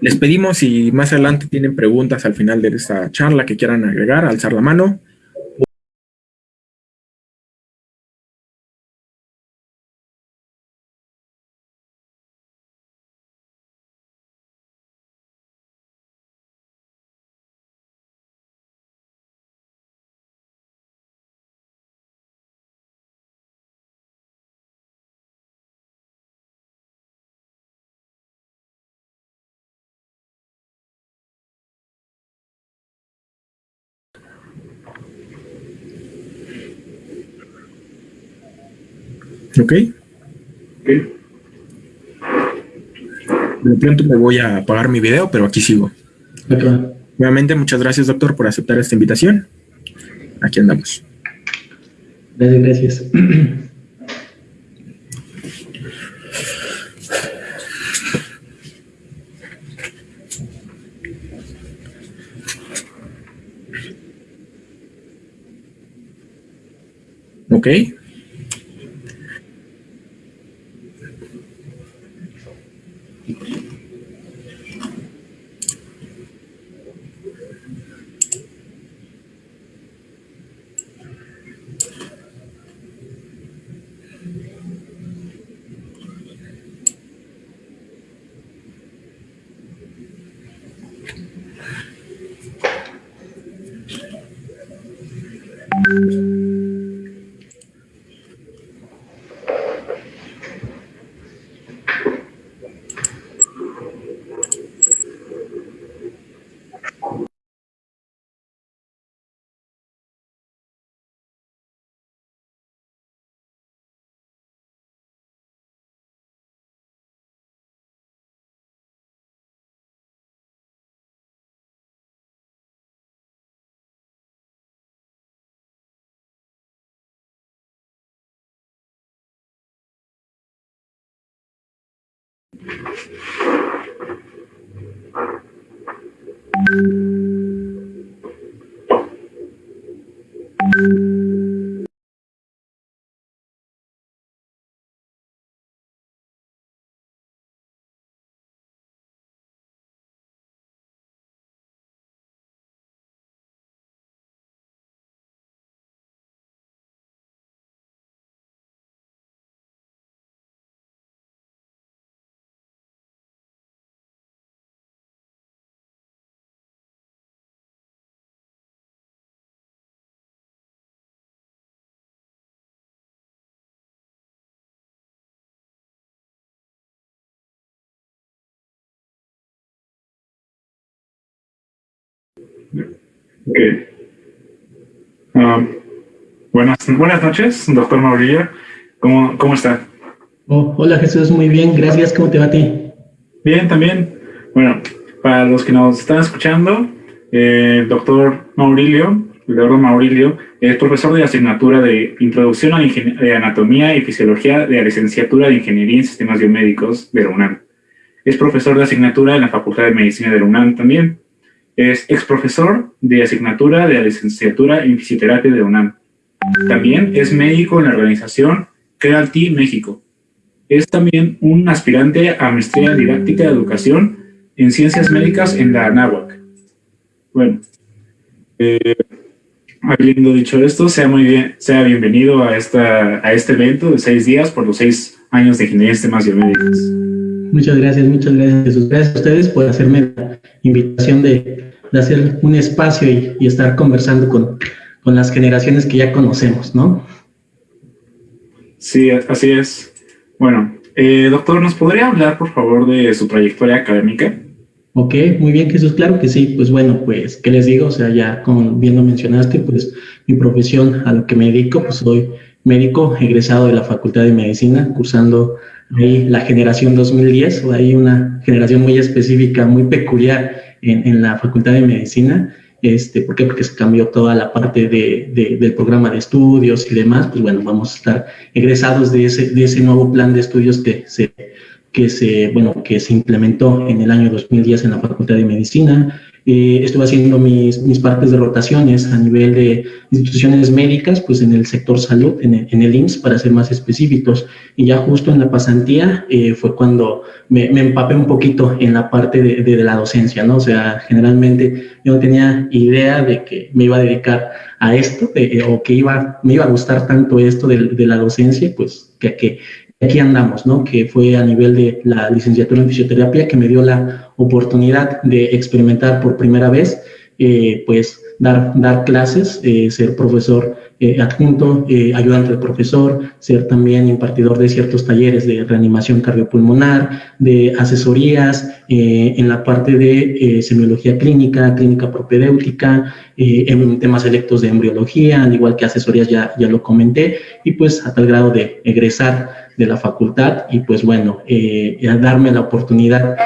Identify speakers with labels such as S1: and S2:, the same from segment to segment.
S1: Les pedimos si más adelante tienen preguntas al final de esta charla que quieran agregar, alzar la mano. ¿Ok? De pronto me voy a apagar mi video, pero aquí sigo. Nuevamente, muchas gracias, doctor, por aceptar esta invitación. Aquí andamos.
S2: Gracias, gracias.
S1: Ok. Thank you.
S3: Okay. Um, buenas, buenas noches, doctor Maurillo. ¿Cómo, cómo está?
S2: Oh, hola Jesús, muy bien, gracias. ¿Cómo te va a ti?
S3: Bien, también. Bueno, para los que nos están escuchando, eh, el doctor Maurilio, el doctor Maurilio, es profesor de asignatura de Introducción a de Anatomía y Fisiología de la Licenciatura de Ingeniería en Sistemas Biomédicos de la UNAM. Es profesor de asignatura en la Facultad de Medicina de la UNAM también. Es ex profesor de asignatura de la licenciatura en fisioterapia de UNAM. También es médico en la organización Crealty México. Es también un aspirante a maestría didáctica de educación en ciencias médicas en la ANAhuac. Bueno, eh, habiendo dicho esto, sea muy bien, sea bienvenido a, esta, a este evento de seis días por los seis años de ingeniería de sistemas biomédicos.
S2: Muchas gracias, muchas gracias. Gracias a ustedes por hacerme la invitación de de hacer un espacio y, estar conversando con, con, las generaciones que ya conocemos, ¿no?
S3: Sí, así es. Bueno, eh, doctor, ¿nos podría hablar, por favor, de su trayectoria académica?
S2: Ok, muy bien, Jesús, claro que sí. Pues bueno, pues, ¿qué les digo? O sea, ya como bien lo mencionaste, pues mi profesión a lo que me dedico, pues soy médico egresado de la Facultad de Medicina, cursando ahí la generación 2010, o ahí una generación muy específica, muy peculiar en, la Facultad de Medicina. Este, ¿Por qué? Porque se cambió toda la parte de, del programa de estudios y demás. Pues bueno, vamos a estar egresados de ese, de ese nuevo plan de estudios que se, que, se, bueno, que se implementó en el año 2010 en la Facultad de Medicina. Eh, estuve haciendo mis, mis partes de rotaciones a nivel de instituciones médicas, pues en el sector salud, en el, en el IMSS, para ser más específicos. Y ya justo en la pasantía eh, fue cuando me, me, empapé un poquito en la parte de, de, la docencia, ¿no? O sea, generalmente yo no tenía idea de que me iba a dedicar a esto eh, o que iba, me iba a gustar tanto esto de, de la docencia, pues que, que aquí andamos, ¿no? Que fue a nivel de la licenciatura en fisioterapia que me dio la oportunidad de experimentar por primera vez, eh, pues dar, dar clases, eh, ser profesor eh, adjunto, ayudante de profesor, ser también impartidor de ciertos talleres de reanimación cardiopulmonar, de asesorías en la parte de semiología clínica, clínica propedéutica, en temas electos de embriología, al igual que asesorías ya, ya lo comenté, y pues a tal grado de egresar de la facultad y pues bueno, darme la oportunidad,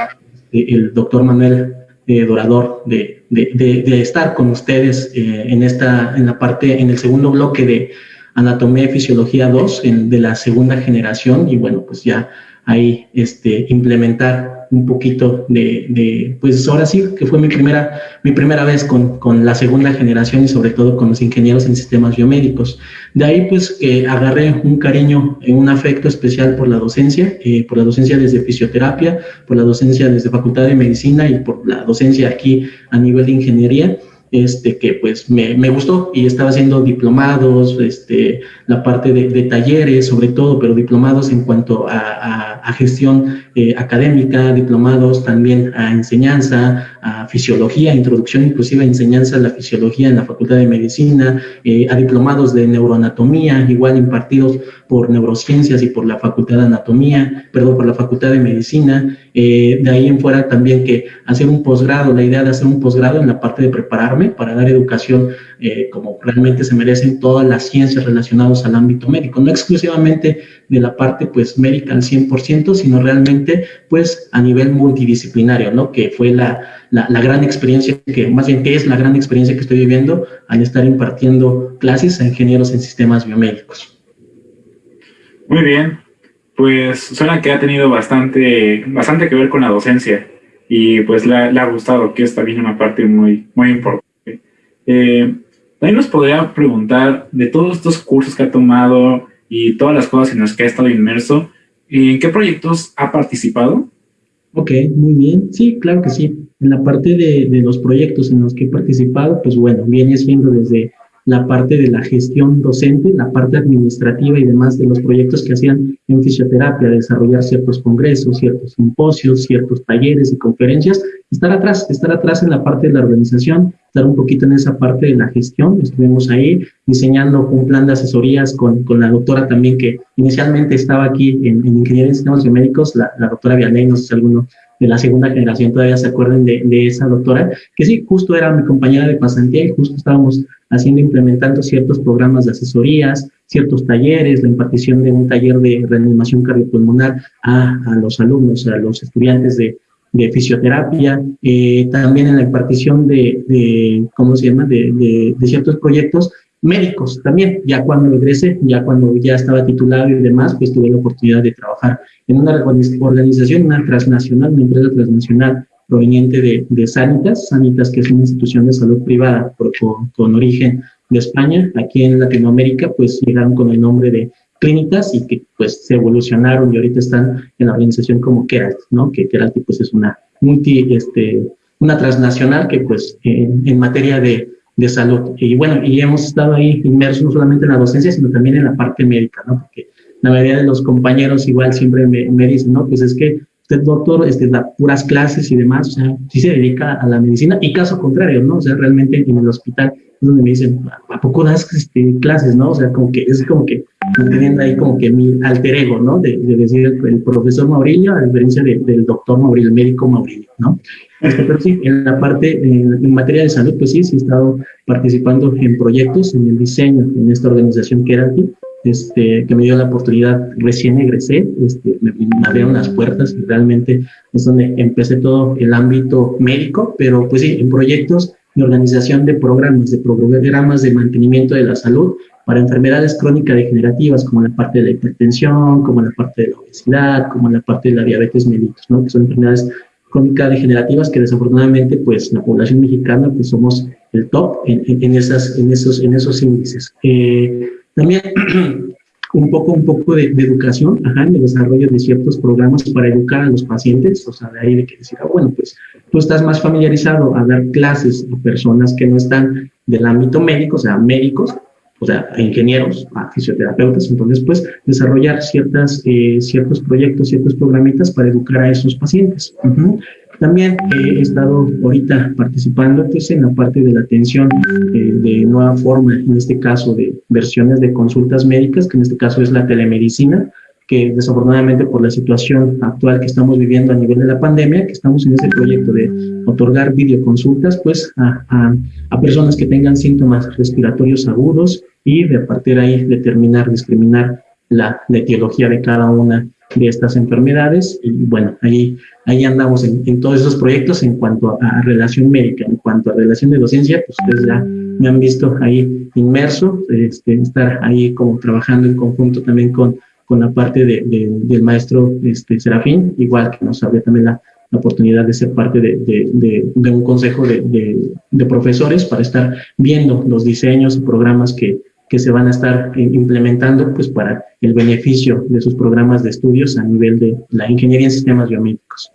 S2: el doctor Manuel Dorador, de de, estar con ustedes eh, en, esta, en la parte, en el segundo bloque de Anatomía y Fisiología 2 de la segunda generación. Y bueno, pues ya ahí este, implementar un poquito de, de, pues ahora sí, que fue mi primera, mi primera vez con, con, la segunda generación y sobre todo con los ingenieros en sistemas biomédicos. De ahí pues que agarré un cariño, un afecto especial por la docencia, eh, por la docencia desde fisioterapia, por la docencia desde Facultad de Medicina y por la docencia aquí a nivel de ingeniería este, que pues me, me, gustó y estaba haciendo diplomados, este, la parte de, talleres sobre todo, pero diplomados en cuanto a, a gestión eh, académica, diplomados también a enseñanza, a fisiología, introducción inclusive a enseñanza de la fisiología en la Facultad de Medicina, eh, a diplomados de neuroanatomía, igual impartidos por neurociencias y por la Facultad de Anatomía, perdón, por la Facultad de Medicina, eh, de ahí en fuera también que hacer un posgrado, la idea de hacer un posgrado en la parte de prepararme para dar educación eh, como realmente se merecen todas las ciencias relacionadas al ámbito médico, no exclusivamente de la parte pues médica al 100%, sino realmente pues a nivel multidisciplinario, ¿no? Que fue la, la, gran experiencia, que más bien que es la gran experiencia que estoy viviendo al estar impartiendo clases a ingenieros en sistemas biomédicos.
S3: Muy bien, pues suena que ha tenido bastante, bastante que ver con la docencia y pues le, le ha gustado, que es también una parte muy, muy importante. Eh, también nos podría preguntar de todos estos cursos que ha tomado y todas las cosas en las que ha estado inmerso, ¿en qué proyectos ha participado?
S2: Ok, muy bien. Sí, claro que sí. En la parte de, de los proyectos en los que he participado, pues bueno, viene siendo desde la parte de la gestión docente, la parte administrativa y demás de los proyectos que hacían en fisioterapia, desarrollar ciertos congresos, ciertos simposios, ciertos talleres y conferencias, estar atrás, estar atrás en la parte de la organización, estar un poquito en esa parte de la gestión. Estuvimos ahí diseñando un plan de asesorías con, con la doctora también que inicialmente estaba aquí en, en Ingeniería en Sistemas Biomédicos, la, doctora Vianey, no sé si alguno de la segunda generación todavía se acuerden de, de, esa doctora, que sí, justo era mi compañera de pasantía y justo estábamos haciendo, implementando ciertos programas de asesorías, ciertos talleres, la impartición de un taller de reanimación cardiopulmonar a, a los alumnos, a los estudiantes de, de fisioterapia, eh, también en la impartición de, ¿cómo se llama?, de, de, ciertos proyectos médicos también, ya cuando egresé, ya cuando ya estaba titulado y demás, pues tuve la oportunidad de trabajar en una organización, una transnacional, una empresa transnacional proveniente de, de Sanitas, Sanitas que es una institución de salud privada con, con, origen de España, aquí en Latinoamérica pues llegaron con el nombre de Clínicas y que pues se evolucionaron y ahorita están en la organización como Keralt, ¿no? Que Keralt pues es una multi, este, una transnacional que pues en, en materia de, de salud. Y bueno, y hemos estado ahí inmersos no solamente en la docencia, sino también en la parte médica, ¿no? Porque la mayoría de los compañeros igual siempre me, me dicen, no, pues es que usted, doctor, este, da puras clases y demás, o sea, sí se dedica a la medicina, y caso contrario, ¿no? O sea, realmente en el hospital es donde me dicen, ¿a poco das este, clases, no? O sea, como que es como que manteniendo ahí como que mi alter ego, ¿no? De, de decir el, el, profesor Maurilio, a diferencia de, del doctor Maurilio, el médico Maurilio, ¿no? Este, pero sí, en la parte, en, en, materia de salud, pues sí, sí he estado participando en proyectos, en el diseño, en esta organización que era aquí, este, que me dio la oportunidad, recién egresé, este, me, me, abrieron las puertas y realmente es donde empecé todo el ámbito médico, pero pues sí, en proyectos de organización de programas, de programas de mantenimiento de la salud para enfermedades crónicas degenerativas, como la parte de la hipertensión, como la parte de la obesidad, como la parte de la diabetes mellitus, ¿no? que son enfermedades crónica-degenerativas que desafortunadamente pues la población mexicana pues somos el top en, en, esas, en, esos, en esos índices. Eh, también un poco, un poco de, educación, ajá, en el desarrollo de ciertos programas para educar a los pacientes, o sea, de ahí de que decir, ah, bueno, pues tú estás más familiarizado a dar clases a personas que no están del ámbito médico, o sea, médicos, o sea, ingenieros, a fisioterapeutas, entonces, pues, desarrollar ciertas, eh, ciertos proyectos, ciertos programitas para educar a esos pacientes. También he estado ahorita participando pues, en la parte de la atención eh, de nueva forma, en este caso de versiones de consultas médicas, que en este caso es la telemedicina, que desafortunadamente por la situación actual que estamos viviendo a nivel de la pandemia, que estamos en ese proyecto de otorgar videoconsultas pues a, a, a personas que tengan síntomas respiratorios agudos y de partir ahí determinar, discriminar la, la etiología de cada una de estas enfermedades. Y bueno, ahí, ahí andamos en, todos esos proyectos en cuanto a, relación médica, en cuanto a relación de docencia, pues ustedes ya me han visto ahí inmerso, este, estar ahí como trabajando en conjunto también con, con la parte de, del maestro este, Serafín, igual que nos había también la, la oportunidad de ser parte de, de un consejo de, profesores para estar viendo los diseños y programas que, que se van a estar eh, implementando pues para el beneficio de sus programas de estudios a nivel de la ingeniería en sistemas biomédicos.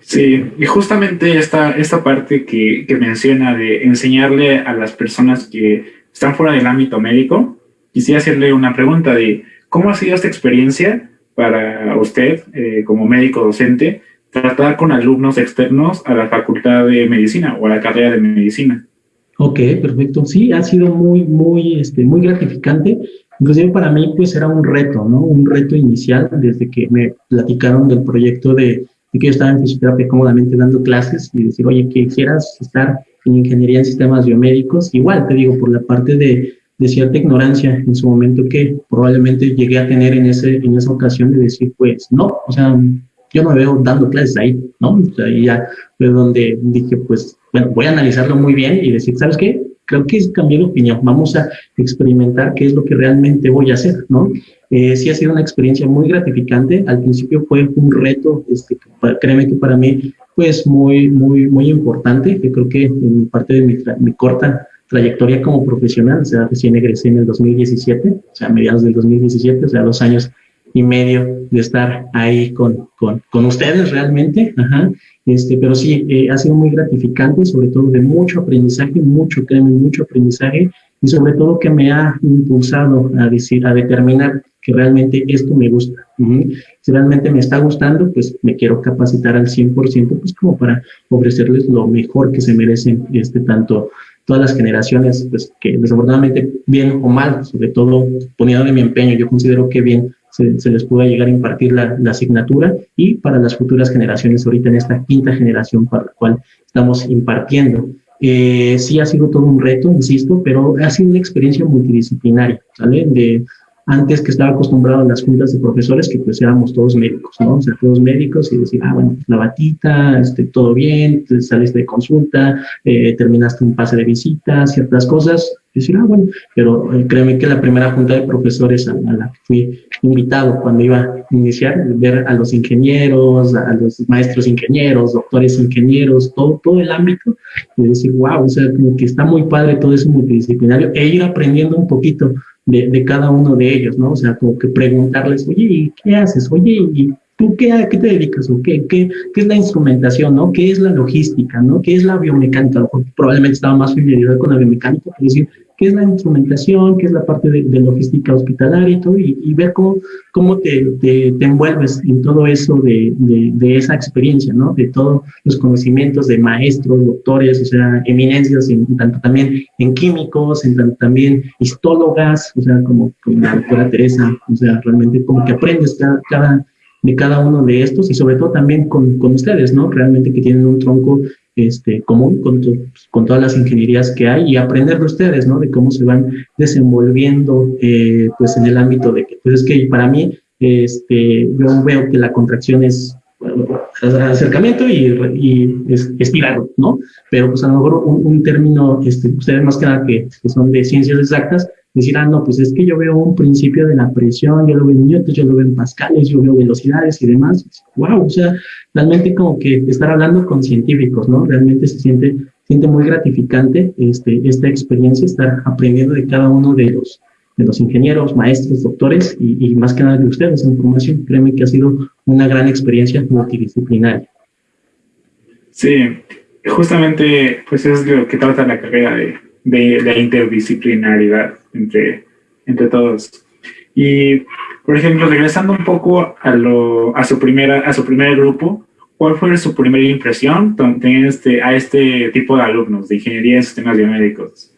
S3: Sí, y justamente esta, esta parte que, que menciona de enseñarle a las personas que están fuera del ámbito médico, quisiera hacerle una pregunta de cómo ha sido esta experiencia para usted eh, como médico docente tratar con alumnos externos a la facultad de medicina o a la carrera de medicina.
S2: Ok, perfecto. Sí, ha sido muy, muy, este, muy gratificante. Inclusive para mí, pues era un reto, ¿no? Un reto inicial desde que me platicaron del proyecto de, que yo estaba en fisioterapia cómodamente dando clases y decir, oye, que quisieras estar en ingeniería en sistemas biomédicos. Igual, te digo, por la parte de, de cierta ignorancia en su momento que probablemente llegué a tener en, ese, en esa ocasión de decir, pues no, o sea, yo me veo dando clases ahí, ¿no? O sea, ahí ya fue donde dije, pues, bueno, voy a analizarlo muy bien y decir, ¿sabes qué? Creo que cambié de opinión, vamos a experimentar qué es lo que realmente voy a hacer, ¿no? Eh, sí ha sido una experiencia muy gratificante, al principio fue un reto, este, créeme que para mí, pues, muy, muy, muy importante, yo creo que en parte de mi, mi corta trayectoria como profesional, o sea, recién egresé en el 2017, o sea, a mediados del 2017, o sea, dos años y medio de estar ahí con, con, con ustedes realmente, Ajá. Este, pero sí, eh, ha sido muy gratificante, sobre todo de mucho aprendizaje, mucho, créeme, mucho aprendizaje, y sobre todo que me ha impulsado a decir, a determinar que realmente esto me gusta. Si realmente me está gustando, pues me quiero capacitar al 100%, pues como para ofrecerles lo mejor que se merecen, este, tanto todas las generaciones, pues que desafortunadamente, bien o mal, sobre todo poniendo de mi empeño, yo considero que bien se, les pueda llegar a impartir la, asignatura y para las futuras generaciones, ahorita en esta quinta generación para la cual estamos impartiendo. Eh, sí ha sido todo un reto, insisto, pero ha sido una experiencia multidisciplinaria, ¿sale? De, antes que estaba acostumbrado a las juntas de profesores, que pues éramos todos médicos, ¿no? O sea, todos médicos y decir, ah, bueno, pues, la batita, este, todo bien, saliste de consulta, eh, terminaste un pase de visita, ciertas cosas, decir, ah, bueno, pero eh, créeme que la primera junta de profesores a, la que fui invitado cuando iba a iniciar, ver a los ingenieros, a, los maestros ingenieros, doctores ingenieros, todo, todo el ámbito, y decir, wow, o sea, como que está muy padre todo eso multidisciplinario, e ir aprendiendo un poquito de, de cada uno de ellos, ¿no? O sea, como que preguntarles, oye, ¿y qué haces? Oye, ¿y ¿Tú qué, a qué te dedicas? ¿O qué, qué, qué, es la instrumentación? ¿no? ¿Qué es la logística? ¿no? ¿Qué es la biomecánica? Probablemente estaba más familiarizado con la biomecánica, es decir, qué es la instrumentación, qué es la parte de, logística hospitalaria y todo, y, ver cómo, cómo te, te, envuelves en todo eso de, de, esa experiencia, ¿no? De todos los conocimientos de maestros, doctores, o sea, eminencias, en, tanto también en químicos, en tanto también histólogas, o sea, como, la doctora Teresa, o sea, realmente como que aprendes cada, cada de cada uno de estos y sobre todo también con, con ustedes, ¿no? Realmente que tienen un tronco este, común con, con, todas las ingenierías que hay y aprender de ustedes, ¿no? De cómo se van desenvolviendo, eh, pues, en el ámbito de que, pues, es que para mí, este, yo veo que la contracción es acercamiento y, y ¿no? Pero pues a lo mejor un, término, este, ustedes más que nada que, son de ciencias exactas, decir, ah, no, pues es que yo veo un principio de la presión, yo lo veo en newtons, yo lo veo en pascales, yo veo velocidades y demás. Wow, o sea, realmente como que estar hablando con científicos, ¿no? Realmente se siente, siente muy gratificante este, esta experiencia, estar aprendiendo de cada uno de los, de los ingenieros, maestros, doctores y, más que nada de ustedes esa información. Créeme que ha sido una gran experiencia multidisciplinaria.
S3: Sí, justamente pues es lo que trata la carrera de, de interdisciplinaridad entre, entre todos. Y, por ejemplo, regresando un poco a, lo, a, su, primera, a su primer grupo, ¿cuál fue su primera impresión este, a este tipo de alumnos de ingeniería de sistemas biomédicos?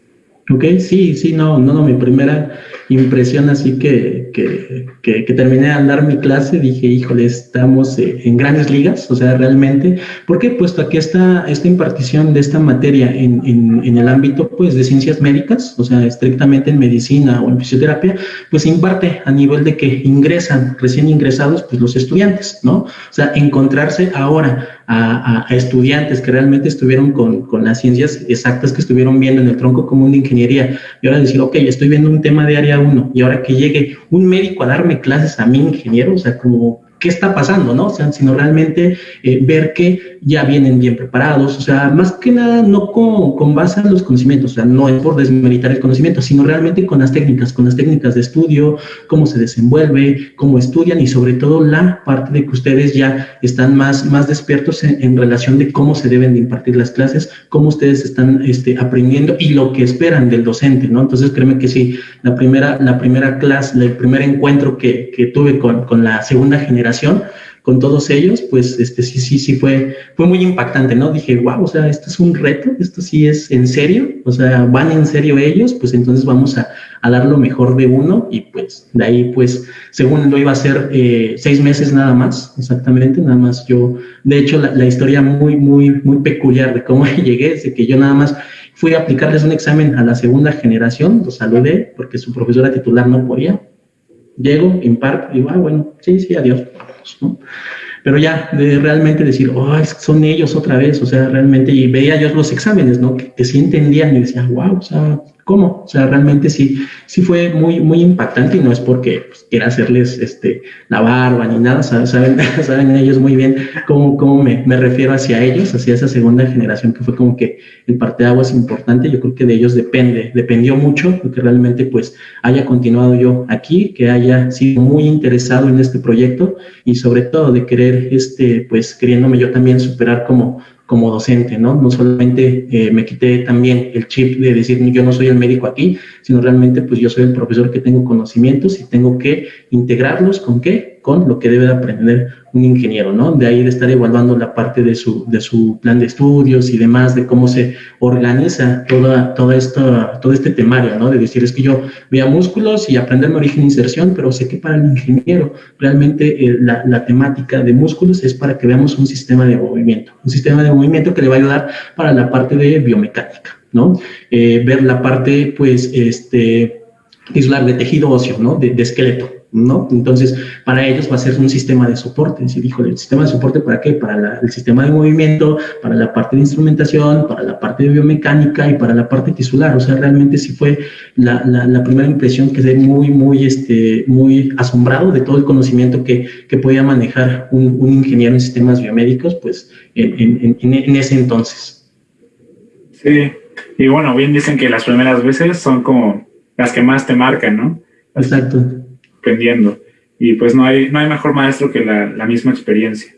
S2: Ok, sí, sí, no, no, no, mi primera impresión así que, que, que, terminé de andar mi clase, dije, híjole, estamos eh, en grandes ligas, o sea, realmente, porque puesto que esta, esta impartición de esta materia en, en, en, el ámbito, pues, de ciencias médicas, o sea, estrictamente en medicina o en fisioterapia, pues imparte a nivel de que ingresan, recién ingresados, pues, los estudiantes, ¿no? O sea, encontrarse ahora a, estudiantes que realmente estuvieron con, con, las ciencias exactas que estuvieron viendo en el tronco común de ingeniería. Y ahora decir, ok, estoy viendo un tema de área 1 y ahora que llegue un médico a darme clases a mí, ingeniero, o sea, como qué está pasando, ¿no? O sea, sino realmente eh, ver que ya vienen bien preparados, o sea, más que nada no con, con, base en los conocimientos, o sea, no es por desmeritar el conocimiento, sino realmente con las técnicas, con las técnicas de estudio, cómo se desenvuelve, cómo estudian y sobre todo la parte de que ustedes ya están más, más despiertos en, en relación de cómo se deben de impartir las clases, cómo ustedes están este, aprendiendo y lo que esperan del docente, ¿no? Entonces, créeme que sí, la primera, la primera clase, el primer encuentro que, que tuve con, con la segunda generación, con todos ellos, pues este sí, sí, sí fue, fue muy impactante, ¿no? Dije, wow, o sea, esto es un reto, esto sí es en serio, o sea, van en serio ellos, pues entonces vamos a, a dar lo mejor de uno y pues de ahí, pues, según lo iba a hacer eh, seis meses nada más, exactamente, nada más yo, de hecho, la, la historia muy, muy, muy peculiar de cómo llegué, es de que yo nada más fui a aplicarles un examen a la segunda generación, los saludé porque su profesora titular no podía, Llego, imparto, digo, ah, bueno, sí, sí, adiós, ¿no? Pero ya, de realmente decir, oh, son ellos otra vez, o sea, realmente, y veía yo los exámenes, ¿no? Que, que sí entendían y decía, wow, o sea, cómo. O sea, realmente sí, sí fue muy, muy impactante y no es porque pues, quiera hacerles este, la barba ni nada, saben, saben ellos muy bien cómo, cómo me, me, refiero hacia ellos, hacia esa segunda generación que fue como que el es importante. Yo creo que de ellos depende, dependió mucho que realmente pues haya continuado yo aquí, que haya sido muy interesado en este proyecto y sobre todo de querer, este, pues queriéndome yo también superar como como docente, ¿no? No solamente eh, me quité también el chip de decir yo no soy el médico aquí, sino realmente pues yo soy el profesor que tengo conocimientos y tengo que integrarlos con qué? Con lo que debe de aprender un ingeniero, ¿no? De ahí de estar evaluando la parte de su, de su plan de estudios y demás, de cómo se organiza toda, toda esta, todo este temario, ¿no? De decir, es que yo vea músculos y aprenderme origen e inserción, pero sé que para el ingeniero realmente eh, la, la, temática de músculos es para que veamos un sistema de movimiento, un sistema de movimiento que le va a ayudar para la parte de biomecánica, ¿no? Eh, ver la parte, pues, este, de tejido óseo, ¿no? de esqueleto, ¿no? Entonces, para ellos va a ser un sistema de soporte. Es decir, híjole, ¿el sistema de soporte para qué? Para la, el sistema de movimiento, para la parte de instrumentación, para la parte de biomecánica y para la parte tisular. O sea, realmente sí fue la, la, la primera impresión que quedé muy, muy, este, muy asombrado de todo el conocimiento que, que podía manejar un, un, ingeniero en sistemas biomédicos, pues, en, en, en ese entonces.
S3: Sí, y bueno, bien dicen que las primeras veces son como las que más te marcan, ¿no?
S2: Exacto
S3: Y pues no hay, no hay mejor maestro que la, la misma experiencia.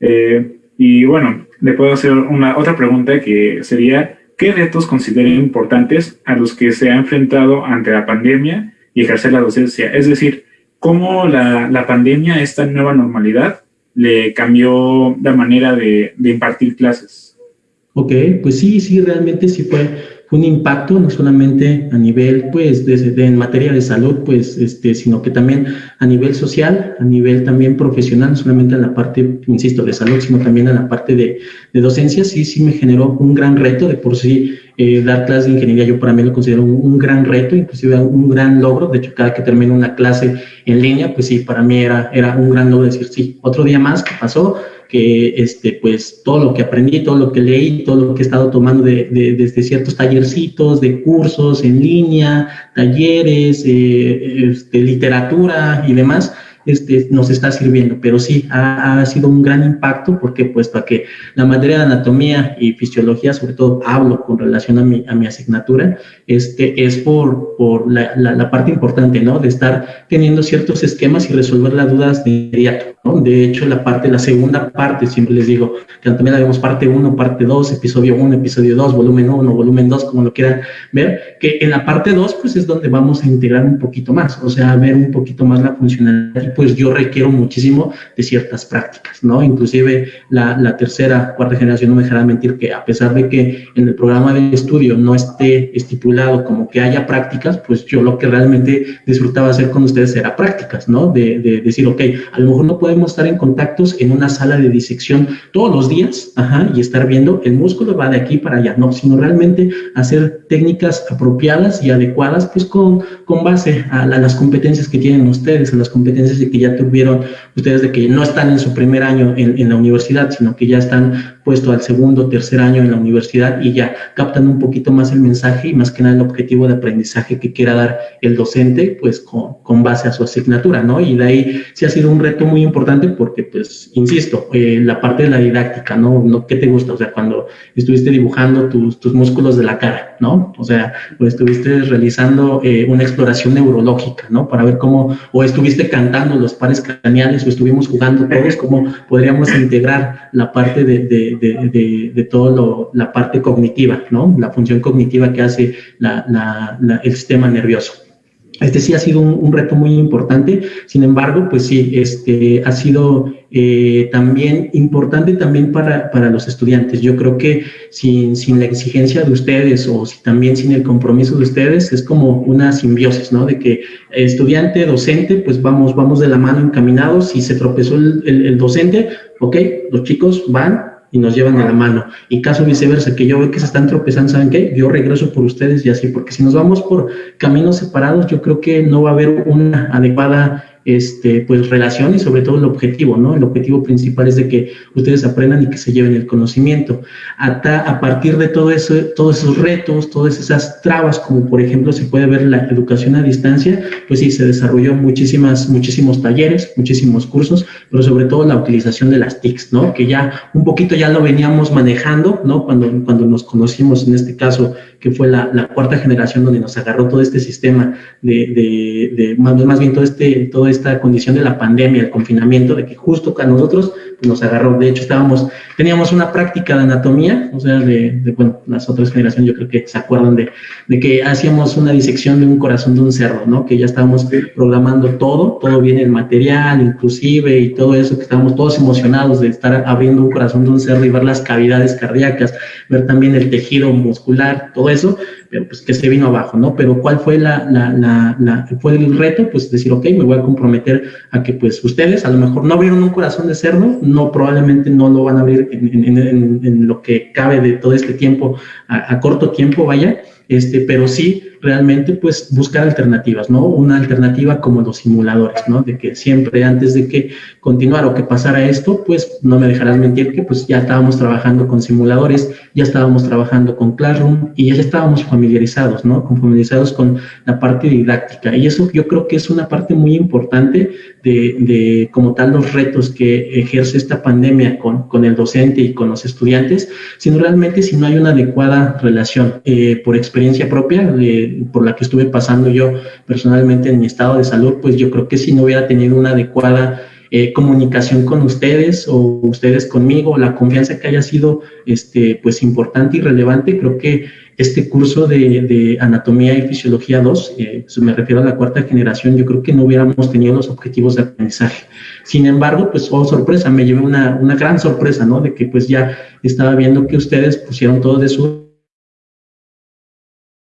S3: Eh, y bueno, le puedo hacer una otra pregunta que sería, ¿qué retos considera importantes a los que se ha enfrentado ante la pandemia y ejercer la docencia? Es decir, ¿cómo la, la pandemia, esta nueva normalidad, le cambió la manera de, de impartir clases?
S2: Ok, pues sí, sí, realmente sí fue un impacto no solamente a nivel, pues, de, en materia de salud, pues, este, sino que también a nivel social, a nivel también profesional, no solamente en la parte, insisto, de salud, sino también en la parte de, de docencia, sí, sí me generó un gran reto de por sí eh, dar clases de ingeniería yo para mí lo considero un, gran reto, inclusive un gran logro. De hecho, cada que termino una clase en línea, pues sí, para mí era, era un gran logro decir, sí, otro día más que pasó, que este, pues todo lo que aprendí, todo lo que leí, todo lo que he estado tomando de, desde ciertos tallercitos, de cursos en línea, talleres, eh, este, literatura y demás, este, nos está sirviendo, pero sí ha, sido un gran impacto porque puesto a que la materia de anatomía y fisiología, sobre todo hablo con relación a mi, a mi asignatura, este, es por, por la, la, parte importante, ¿no? De estar teniendo ciertos esquemas y resolver las dudas de inmediato, ¿no? De hecho, la parte, la segunda parte, siempre les digo, que también la vemos parte 1, parte 2, episodio 1, episodio 2, volumen 1, volumen 2, como lo quieran ver, que en la parte 2, pues es donde vamos a integrar un poquito más, o sea, ver un poquito más la funcionalidad pues yo requiero muchísimo de ciertas prácticas, ¿no? Inclusive la, la tercera, cuarta generación no me dejará mentir que a pesar de que en el programa de estudio no esté estipulado como que haya prácticas, pues yo lo que realmente disfrutaba hacer con ustedes era prácticas, ¿no? De, de decir, ok, a lo mejor no podemos estar en contactos en una sala de disección todos los días, ajá, y estar viendo el músculo va de aquí para allá, no, sino realmente hacer técnicas apropiadas y adecuadas, pues con, con base a, las competencias que tienen ustedes, a las competencias de que ya tuvieron ustedes de que no están en su primer año en la universidad, sino que ya están puesto al segundo, tercer año en la universidad y ya captan un poquito más el mensaje y más que nada el objetivo de aprendizaje que quiera dar el docente, pues con, con base a su asignatura, ¿no? Y de ahí sí ha sido un reto muy importante porque, pues, insisto, eh, la parte de la didáctica, ¿no? ¿no? ¿Qué te gusta? O sea, cuando estuviste dibujando tus, tus músculos de la cara, ¿no? O sea, o estuviste realizando eh, una exploración neurológica, ¿no? Para ver cómo, o estuviste cantando los pares craneales o estuvimos jugando todos, cómo podríamos integrar la parte de, de de, de, todo la parte cognitiva, ¿no? La función cognitiva que hace el sistema nervioso. Este sí ha sido un, reto muy importante, sin embargo, pues sí, este ha sido eh, también importante también para, para, los estudiantes. Yo creo que sin, sin, la exigencia de ustedes o si también sin el compromiso de ustedes, es como una simbiosis, ¿no? De que estudiante, docente, pues vamos, vamos de la mano encaminados. Si se tropezó el, el docente, ok, los chicos van, y nos llevan a la mano. Y caso viceversa, que yo veo que se están tropezando, ¿saben qué? Yo regreso por ustedes y así, porque si nos vamos por caminos separados, yo creo que no va a haber una adecuada este, pues, relación y sobre todo el objetivo, ¿no? El objetivo principal es de que ustedes aprendan y que se lleven el conocimiento. Hasta a partir de todo eso, todos esos retos, todas esas trabas, como por ejemplo se puede ver la educación a distancia, pues sí, se desarrolló muchísimas, muchísimos talleres, muchísimos cursos, pero sobre todo la utilización de las TICs, ¿no? Que ya un poquito ya lo veníamos manejando, ¿no? Cuando, cuando nos conocimos, en este caso, que fue la, la cuarta generación donde nos agarró todo este sistema de, de, de más, más bien todo este, todo esta condición de la pandemia, el confinamiento, de que justo a nosotros nos agarró. De hecho, estábamos, teníamos una práctica de anatomía, o sea, de, de bueno, las otras generaciones yo creo que se acuerdan de, de, que hacíamos una disección de un corazón de un cerdo, ¿no? Que ya estábamos programando todo, todo bien el material, inclusive, y todo eso, que estábamos todos emocionados de estar abriendo un corazón de un cerdo y ver las cavidades cardíacas, ver también el tejido muscular, todo eso pero pues que se vino abajo, ¿no? Pero ¿cuál fue la, la, la, fue el reto? Pues decir, ok, me voy a comprometer a que pues ustedes a lo mejor no abrieron un corazón de cerdo, no, probablemente no lo van a abrir en, lo que cabe de todo este tiempo, a, a corto tiempo, vaya, este, pero sí realmente pues buscar alternativas, ¿no? Una alternativa como los simuladores, ¿no? De que siempre antes de que continuara o que pasara esto, pues no me dejarás mentir que pues ya estábamos trabajando con simuladores, ya estábamos trabajando con Classroom y ya estábamos familiarizados, ¿no? Con familiarizados con la parte didáctica y eso yo creo que es una parte muy importante de, como tal los retos que ejerce esta pandemia con, con el docente y con los estudiantes, sino realmente si no hay una adecuada relación eh, por experiencia propia por la que estuve pasando yo personalmente en mi estado de salud, pues yo creo que si no hubiera tenido una adecuada eh, comunicación con ustedes o ustedes conmigo, la confianza que haya sido este, pues importante y relevante, creo que este curso de, Anatomía y Fisiología 2, eh, me refiero a la cuarta generación, yo creo que no hubiéramos tenido los objetivos de aprendizaje. Sin embargo, pues, oh sorpresa, me llevé una, una gran sorpresa, ¿no? De que pues ya estaba viendo que ustedes pusieron todo de su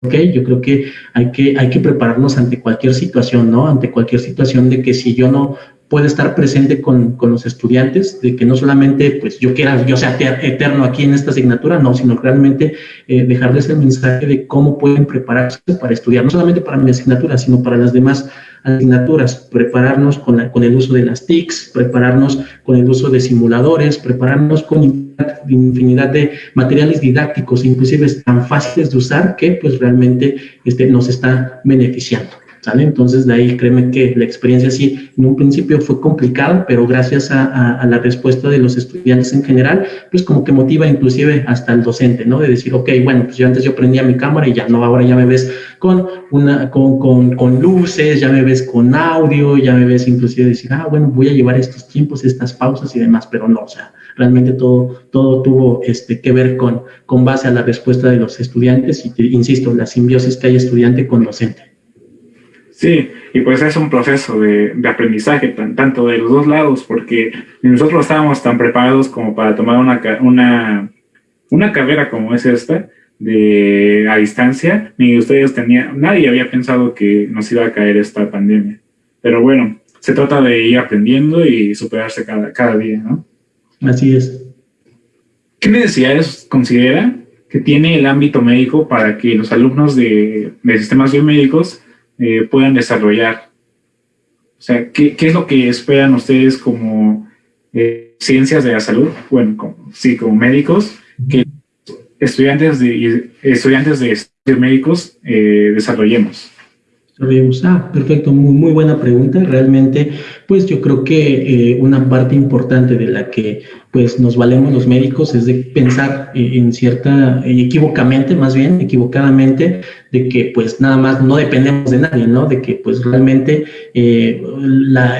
S2: ok, yo creo que hay que, hay que prepararnos ante cualquier situación, ¿no? Ante cualquier situación de que si yo no puedo estar presente con, con, los estudiantes, de que no solamente pues yo quiera, yo sea eterno aquí en esta asignatura, no, sino realmente eh, dejarles el mensaje de cómo pueden prepararse para estudiar, no solamente para mi asignatura, sino para las demás asignaturas, prepararnos con, la, con el uso de las TICs, prepararnos con el uso de simuladores, prepararnos con infinidad de materiales didácticos, inclusive tan fáciles de usar que pues realmente este, nos está beneficiando. Entonces, de ahí créeme que la experiencia sí, en un principio fue complicada, pero gracias a, la respuesta de los estudiantes en general, pues como que motiva inclusive hasta el docente, ¿no? De decir, ok, bueno, pues yo antes yo prendía mi cámara y ya no, ahora ya me ves con, una, con, con, con luces, ya me ves con audio, ya me ves inclusive decir, ah, bueno, voy a llevar estos tiempos, estas pausas y demás, pero no, o sea, realmente todo, todo tuvo este, que ver con, con base a la respuesta de los estudiantes y, insisto, la simbiosis que hay estudiante con docente.
S3: Sí, y pues es un proceso de, de aprendizaje tanto de los dos lados, porque nosotros estábamos tan preparados como para tomar una, una, una carrera como es esta, de a distancia, ni ustedes tenían, nadie había pensado que nos iba a caer esta pandemia. Pero bueno, se trata de ir aprendiendo y superarse cada, cada día, ¿no?
S2: Así es.
S3: ¿Qué necesidades considera que tiene el ámbito médico para que los alumnos de, de sistemas biomédicos eh, puedan desarrollar. O sea, ¿qué, ¿qué, es lo que esperan ustedes como eh, ciencias de la salud? Bueno, sí, como médicos, que estudiantes de, estudiantes de médicos eh, desarrollemos.
S2: Ah, perfecto, muy, muy buena pregunta. Realmente, pues yo creo que eh, una parte importante de la que pues nos valemos los médicos es de pensar eh, en cierta, equivocamente más bien, equivocadamente, de que pues nada más no dependemos de nadie, ¿no? De que pues realmente eh,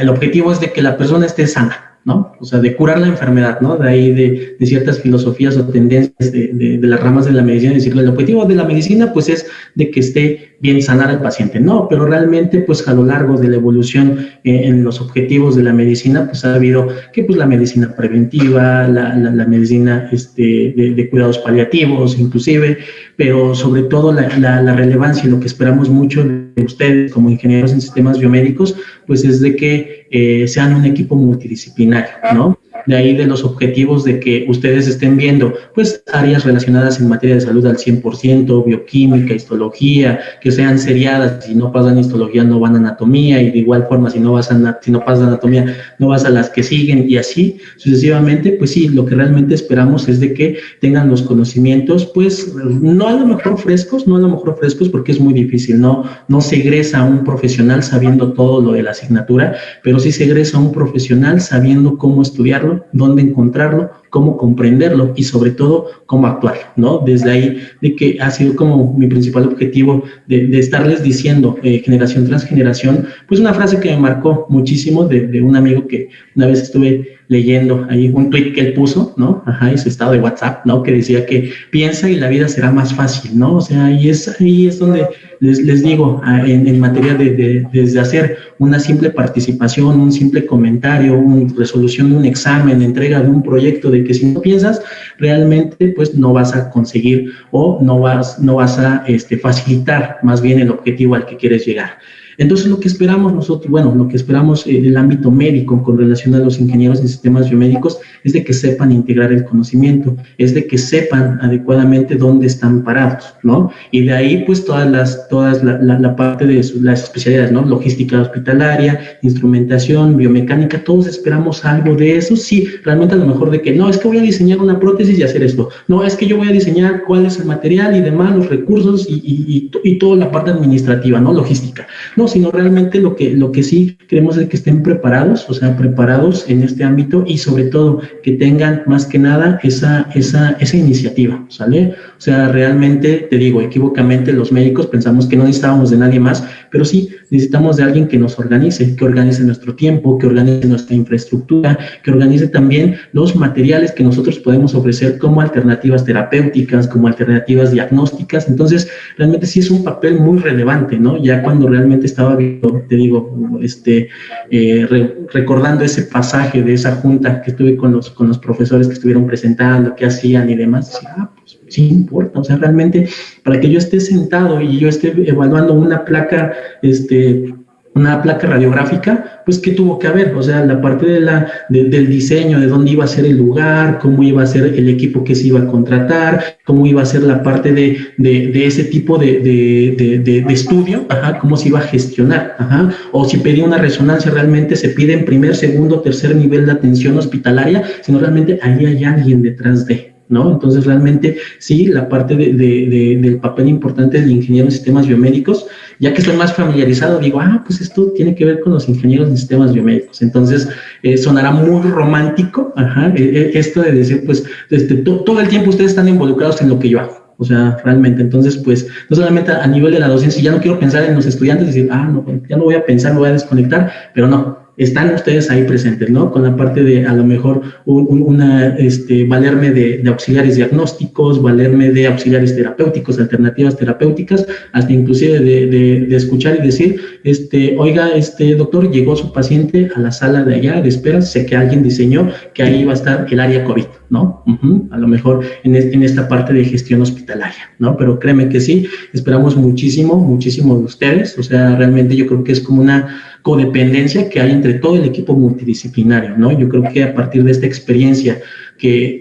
S2: el objetivo es de que la persona esté sana. ¿No? O sea, de curar la enfermedad, ¿no? De ahí de, ciertas filosofías o tendencias de, de, las ramas de la medicina, decirlo, el objetivo de la medicina, pues es de que esté bien sanar al paciente, no, pero realmente, pues a lo largo de la evolución eh, en los objetivos de la medicina, pues ha habido que, pues la medicina preventiva, la, la, la medicina este, de, cuidados paliativos, inclusive, pero sobre todo la, la, relevancia y lo que esperamos mucho de ustedes como ingenieros en sistemas biomédicos, pues es de que eh, sean un equipo multidisciplinario, ¿no? De ahí de los objetivos de que ustedes estén viendo, pues, áreas relacionadas en materia de salud al 100%, bioquímica, histología, que sean seriadas. Si no pasan histología, no van a anatomía, y de igual forma, si no, vas a, si no anatomía, no vas a las que siguen, y así sucesivamente. Pues sí, lo que realmente esperamos es de que tengan los conocimientos, pues, no a lo mejor frescos, no a lo mejor frescos, porque es muy difícil, no, no se egresa un profesional sabiendo todo lo de la asignatura, pero sí se egresa un profesional sabiendo cómo estudiarlo dónde encontrarlo, cómo comprenderlo y sobre todo cómo actuar, ¿no? Desde ahí de que ha sido como mi principal objetivo de, de estarles diciendo eh, generación tras generación, pues una frase que me marcó muchísimo de, de, un amigo que una vez estuve leyendo ahí un tweet que él puso, ¿no? Ajá, y su estado de WhatsApp, ¿no? Que decía que piensa y la vida será más fácil, ¿no? O sea, ahí es, ahí es donde les, les digo, en, en materia de, de, desde hacer una simple participación, un simple comentario, una resolución de un examen, entrega de un proyecto, de que si no piensas, realmente pues no vas a conseguir o no vas, no vas a este, facilitar más bien el objetivo al que quieres llegar. Entonces, lo que esperamos nosotros, bueno, lo que esperamos en el ámbito médico con relación a los ingenieros en sistemas biomédicos es de que sepan integrar el conocimiento, es de que sepan adecuadamente dónde están parados, ¿no? Y de ahí, pues, todas las, todas la, parte de las especialidades, ¿no? Logística hospitalaria, instrumentación, biomecánica, todos esperamos algo de eso, sí, realmente a lo mejor de que, no, es que voy a diseñar una prótesis y hacer esto, no, es que yo voy a diseñar cuál es el material y demás, los recursos y, y, y, y toda la parte administrativa, ¿no? Logística, ¿no? Sino realmente lo que, lo que sí queremos es que estén preparados, o sea, preparados en este ámbito y sobre todo que tengan más que nada esa, esa, esa iniciativa, ¿sale? O sea, realmente, te digo, equivocamente los médicos pensamos que no necesitábamos de nadie más, pero sí necesitamos de alguien que nos organice, que organice nuestro tiempo, que organice nuestra infraestructura, que organice también los materiales que nosotros podemos ofrecer como alternativas terapéuticas, como alternativas diagnósticas. Entonces, realmente sí es un papel muy relevante, ¿no? Ya cuando realmente estaba viendo, te digo, este, eh, re, recordando ese pasaje de esa junta que estuve con los, con los profesores que estuvieron presentando, qué hacían y demás, decía, ah, sí importa, o sea, realmente para que yo esté sentado y yo esté evaluando una placa, este, una placa radiográfica, pues ¿qué tuvo que haber? O sea, la parte de la, del diseño, de dónde iba a ser el lugar, cómo iba a ser el equipo que se iba a contratar, cómo iba a ser la parte de, de, ese tipo de, de, estudio, ajá, cómo se iba a gestionar, ajá, o si pedía una resonancia, realmente se pide en primer, segundo, tercer nivel de atención hospitalaria, sino realmente ahí hay alguien detrás de, ¿no? Entonces, realmente sí, la parte de, de, del papel importante del ingeniero en sistemas biomédicos, ya que estoy más familiarizado, digo, ah, pues esto tiene que ver con los ingenieros en sistemas biomédicos. Entonces, eh, sonará muy romántico, ajá, eh, eh, esto de decir, pues, este, todo el tiempo ustedes están involucrados en lo que yo hago. O sea, realmente, entonces, pues, no solamente a, nivel de la docencia, ya no quiero pensar en los estudiantes, decir, ah, no, ya no voy a pensar, me voy a desconectar, pero no, están ustedes ahí presentes, ¿no? Con la parte de a lo mejor una, este, valerme de, auxiliares diagnósticos, valerme de auxiliares terapéuticos, alternativas terapéuticas, hasta inclusive de, de, escuchar y decir, este, oiga, este doctor, llegó su paciente a la sala de allá de espera, sé que alguien diseñó que ahí va a estar el área COVID, ¿no? A lo mejor en, en esta parte de gestión hospitalaria, ¿no? Pero créeme que sí, esperamos muchísimo, muchísimo de ustedes, o sea, realmente yo creo que es como una codependencia que hay entre todo el equipo multidisciplinario, ¿no? Yo creo que a partir de esta experiencia que,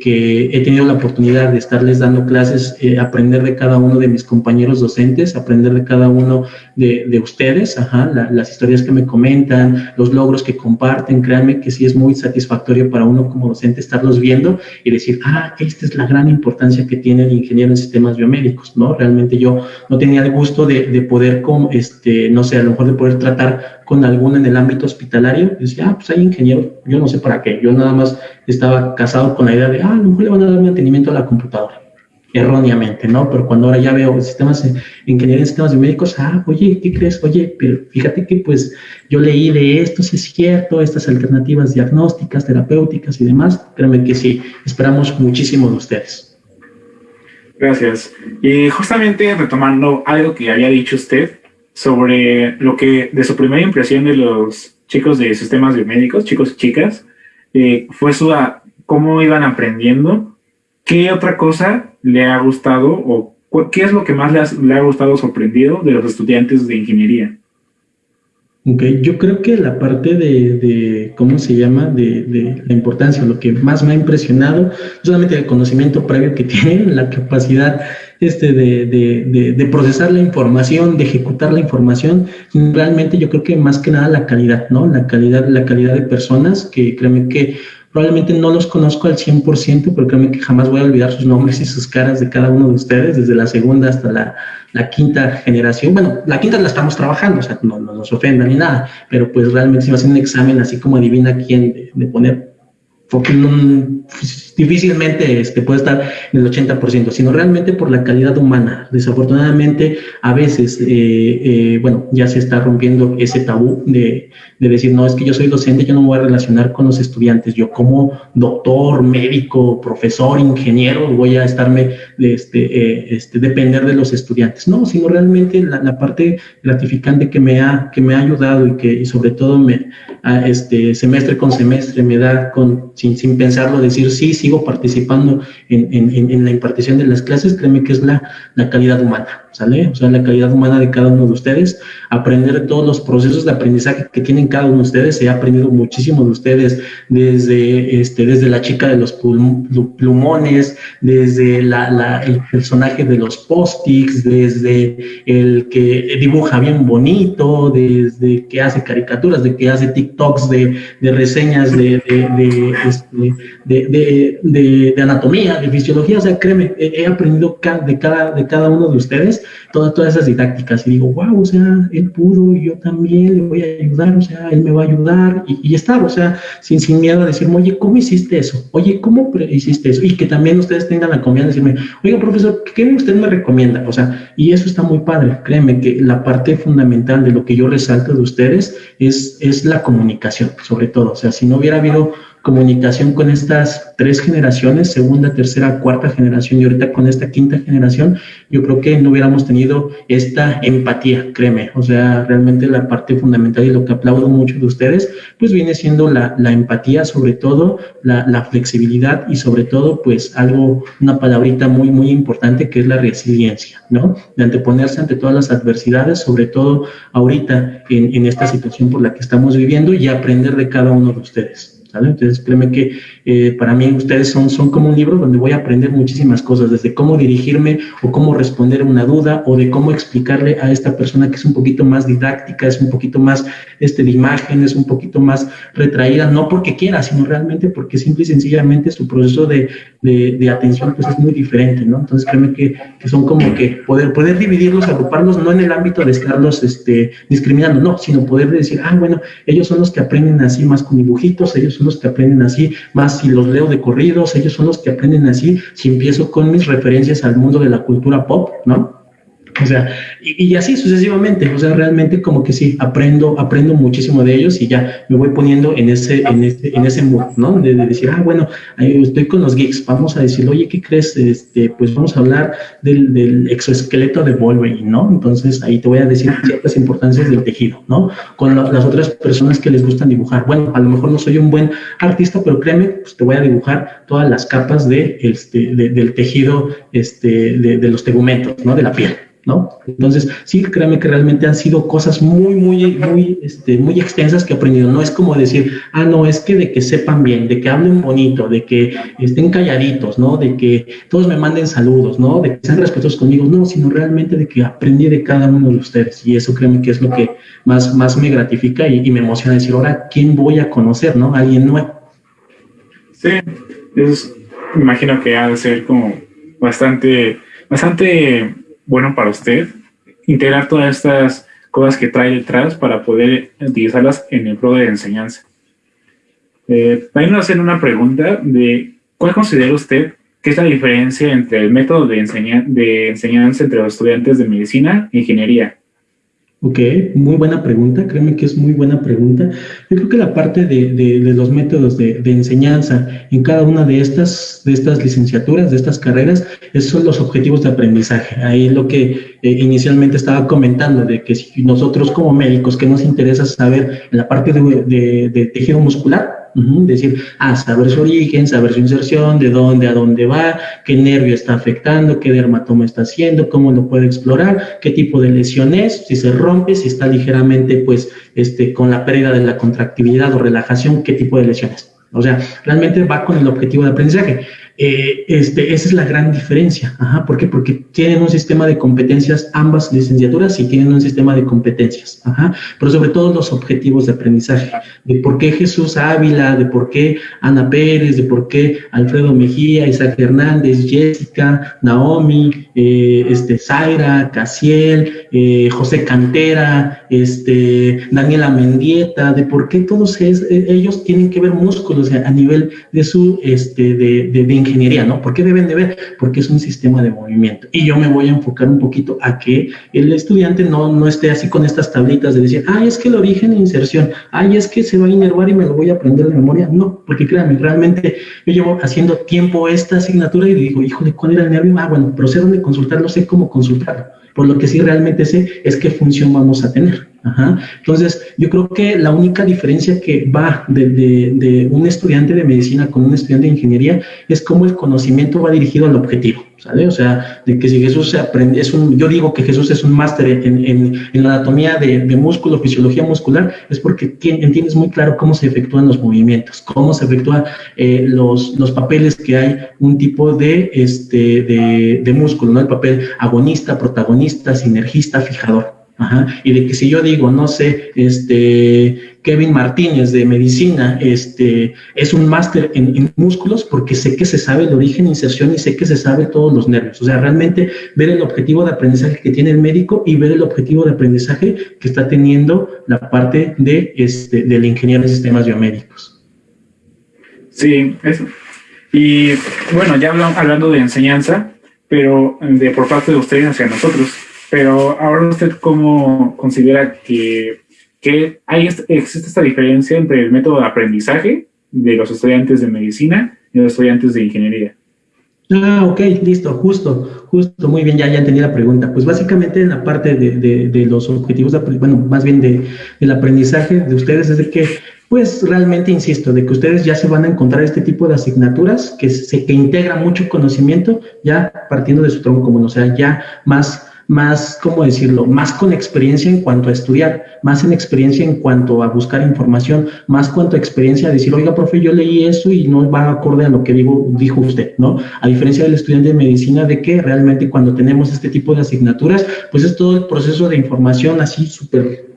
S2: he tenido la oportunidad de estarles dando clases, eh, aprender de cada uno de mis compañeros docentes, aprender de cada uno de, de ustedes, ajá, las historias que me comentan, los logros que comparten, créanme que sí es muy satisfactorio para uno como docente estarlos viendo y decir, ah, esta es la gran importancia que tiene el ingeniero en sistemas biomédicos, ¿no? Realmente yo no tenía el gusto de, de poder, con, este, no sé, a lo mejor de poder tratar con alguno en el ámbito hospitalario, y decía, ah, pues hay ingeniero, yo no sé para qué, yo nada más estaba casado con la idea de, ah, a lo mejor le van a dar mantenimiento a la computadora, erróneamente, ¿no? Pero cuando ahora ya veo sistemas, ingeniería en sistemas médicos, ah, oye, ¿qué crees? Oye, pero fíjate que pues yo leí de esto, si es cierto, estas alternativas diagnósticas, terapéuticas y demás, créanme que sí, esperamos muchísimo de ustedes.
S3: Gracias. Y justamente retomando algo que había dicho usted, sobre lo que de su primera impresión de los chicos de sistemas biomédicos, chicos y chicas, eh, fue su cómo iban aprendiendo, qué otra cosa le ha gustado o qué es lo que más le ha, gustado sorprendido de los estudiantes de ingeniería.
S2: Ok, yo creo que la parte de, de ¿cómo se llama? De, de, la importancia, lo que más me ha impresionado, solamente el conocimiento previo que tienen, la capacidad este, de, de, de, procesar la información, de ejecutar la información, realmente yo creo que más que nada la calidad, ¿no? La calidad, la calidad de personas que créeme que probablemente no los conozco al 100%, pero créeme que jamás voy a olvidar sus nombres y sus caras de cada uno de ustedes, desde la segunda hasta la, la quinta generación. Bueno, la quinta la estamos trabajando, o sea, no, no nos ofendan ni nada, pero pues realmente si me hacen un examen así como adivina quién de, de poner difícilmente este, puede estar en el 80%, sino realmente por la calidad humana. Desafortunadamente, a veces, eh, eh, bueno, ya se está rompiendo ese tabú de, de, decir, no, es que yo soy docente, yo no me voy a relacionar con los estudiantes. Yo como doctor, médico, profesor, ingeniero, voy a estarme, este, eh, este, depender de los estudiantes. No, sino realmente la, la, parte gratificante que me ha, que me ha ayudado y que sobre todo me, este, semestre con semestre me da con, sin, sin pensarlo, decir, sí, sigo participando en, la impartición de las clases, créeme que es la calidad humana, ¿sale? O sea, la calidad humana de cada uno de ustedes, aprender todos los procesos de aprendizaje que tienen cada uno de ustedes, he aprendido muchísimo de ustedes, desde, este, desde la chica de los plumones, desde la, la, el personaje de los post-its, desde el que dibuja bien bonito, desde que hace caricaturas, de que hace TikToks de, de reseñas de, de, este, de, de, anatomía, de fisiología, o sea, créeme, he, aprendido de cada, de cada uno de ustedes todas, todas esas didácticas y digo, wow, o sea, él pudo yo también le voy a ayudar, o sea, él me va a ayudar y, y estar, o sea, sin, sin miedo a decirme, oye, ¿cómo hiciste eso? Oye, ¿cómo hiciste eso? Y que también ustedes tengan la confianza de decirme, oiga, profesor, ¿qué usted me recomienda? O sea, y eso está muy padre, créeme que la parte fundamental de lo que yo resalto de ustedes es, es la comunicación, sobre todo, o sea, si no hubiera habido comunicación con estas tres generaciones, segunda, tercera, cuarta generación y ahorita con esta quinta generación, yo creo que no hubiéramos tenido esta empatía, créeme. O sea, realmente la parte fundamental y lo que aplaudo mucho de ustedes, pues viene siendo la, la empatía, sobre todo la, la, flexibilidad y sobre todo, pues algo, una palabrita muy, muy importante que es la resiliencia, ¿no? De anteponerse ante todas las adversidades, sobre todo ahorita en, en esta situación por la que estamos viviendo y aprender de cada uno de ustedes. Entonces, créeme que eh, para mí ustedes son, son como un libro donde voy a aprender muchísimas cosas, desde cómo dirigirme o cómo responder una duda o de cómo explicarle a esta persona que es un poquito más didáctica, es un poquito más este, de imágenes, un poquito más retraída, no porque quiera, sino realmente porque simple y sencillamente su proceso de, de, atención pues es muy diferente, ¿no? Entonces, créeme que, que, son como que poder, poder dividirlos, agruparlos, no en el ámbito de estarlos este, discriminando, no, sino poder decir, ah, bueno, ellos son los que aprenden así más con dibujitos, ellos son los que aprenden así, más si los leo de corridos, ellos son los que aprenden así, si empiezo con mis referencias al mundo de la cultura pop, ¿no? O sea, y, así sucesivamente, o sea, realmente como que sí, aprendo, aprendo muchísimo de ellos y ya me voy poniendo en ese, en ese, en ese mood, ¿no? De, decir, ah, bueno, estoy con los geeks, vamos a decir, oye, ¿qué crees? Este, pues vamos a hablar del, exoesqueleto de Wolverine, ¿no? Entonces ahí te voy a decir ciertas importancias del tejido, ¿no? Con las otras personas que les gustan dibujar, bueno, a lo mejor no soy un buen artista, pero créeme, pues te voy a dibujar todas las capas de, este, del tejido, este, de, de los tegumentos, ¿no? De la piel. ¿No? Entonces, sí, créeme que realmente han sido cosas muy, muy, muy, este, muy extensas que he aprendido. No es como decir, ah, no, es que de que sepan bien, de que hablen bonito, de que estén calladitos, ¿no? De que todos me manden saludos, ¿no? De que sean respetuosos conmigo, no, sino realmente de que aprendí de cada uno de ustedes. Y eso créeme que es lo que más, más me gratifica y, me emociona decir, ahora, ¿quién voy a conocer, ¿no? Alguien nuevo.
S3: Sí, es, me imagino que ha de ser como bastante, bastante bueno para usted integrar todas estas cosas que trae detrás para poder utilizarlas en el pro de enseñanza. Eh, también nos hacen una pregunta de ¿cuál considera usted que es la diferencia entre el método de, de enseñanza entre los estudiantes de medicina e ingeniería?
S2: Ok, muy buena pregunta, créeme que es muy buena pregunta. Yo creo que la parte de, de, los métodos de, de, enseñanza en cada una de estas, de estas licenciaturas, de estas carreras, esos son los objetivos de aprendizaje. Ahí lo que eh, inicialmente estaba comentando, de que si nosotros como médicos, que nos interesa saber en la parte de, tejido muscular, decir, ah, saber su origen, saber su inserción, de dónde a dónde va, qué nervio está afectando, qué dermatoma está haciendo, cómo lo puede explorar, qué tipo de lesión es, si se rompe, si está ligeramente, pues, este, con la pérdida de la contractividad o relajación, qué tipo de lesiones. O sea, realmente va con el objetivo de aprendizaje. Eh, este, esa es la gran diferencia. Ajá, ¿Por qué? Porque tienen un sistema de competencias, ambas licenciaturas, y tienen un sistema de competencias. Ajá, pero sobre todo los objetivos de aprendizaje. De por qué Jesús Ávila, de por qué Ana Pérez, de por qué Alfredo Mejía, Isaac Hernández, Jessica, Naomi, eh, este, Zaira, Casiel, eh, José Cantera, este, Daniela Mendieta, de por qué todos ellos tienen que ver músculos a nivel de su este, de, de, de ingeniería, ¿no? ¿Por qué deben de ver? Porque es un sistema de movimiento. Y yo me voy a enfocar un poquito a que el estudiante no, no esté así con estas tablitas de decir, ay, es que el origen e inserción, ay, es que se va a inervar y me lo voy a aprender de memoria. No, porque créanme, realmente yo llevo haciendo tiempo esta asignatura y digo, híjole, ¿cuál era el nervio? Ah, bueno, pero sé dónde consultarlo, sé cómo consultarlo. Por lo que sí realmente sé es qué función vamos a tener. Entonces, yo creo que la única diferencia que va de, un estudiante de medicina con un estudiante de ingeniería es cómo el conocimiento va dirigido al objetivo, ¿sale? O sea, de que si Jesús se aprende, es un, yo digo que Jesús es un máster en, la anatomía de, músculo, fisiología muscular, es porque entiendes muy claro cómo se efectúan los movimientos, cómo se efectúan eh, los, los papeles que hay un tipo de, este, de, de músculo, ¿no? El papel agonista, protagonista, sinergista, fijador. Ajá. Y de que si yo digo, no sé, este, Kevin Martínez de medicina, este, es un máster en, músculos porque sé que se sabe el origen, inserción y sé que se sabe todos los nervios. O sea, realmente ver el objetivo de aprendizaje que tiene el médico y ver el objetivo de aprendizaje que está teniendo la parte de, este, del ingeniero en sistemas biomédicos.
S3: Sí, eso. Y bueno, ya hablando de enseñanza, pero de por parte de ustedes hacia nosotros, pero ahora usted cómo considera que, que hay, existe esta diferencia entre el método de aprendizaje de los estudiantes de medicina y los estudiantes de ingeniería.
S2: Ah, ok, listo, justo, justo, muy bien, ya, ya entendí la pregunta. Pues básicamente en la parte de, de, los objetivos, de, bueno, más bien de, del aprendizaje de ustedes es de que, pues realmente insisto, de que ustedes ya se van a encontrar este tipo de asignaturas que se que integra mucho conocimiento ya partiendo de su tronco común, o sea, ya más más, ¿cómo decirlo?, más con experiencia en cuanto a estudiar, más en experiencia en cuanto a buscar información, más cuanto a experiencia a decir, oiga, profe, yo leí eso y no va acorde a lo que digo, dijo usted, ¿no? A diferencia del estudiante de medicina, de que realmente cuando tenemos este tipo de asignaturas, pues es todo el proceso de información así súper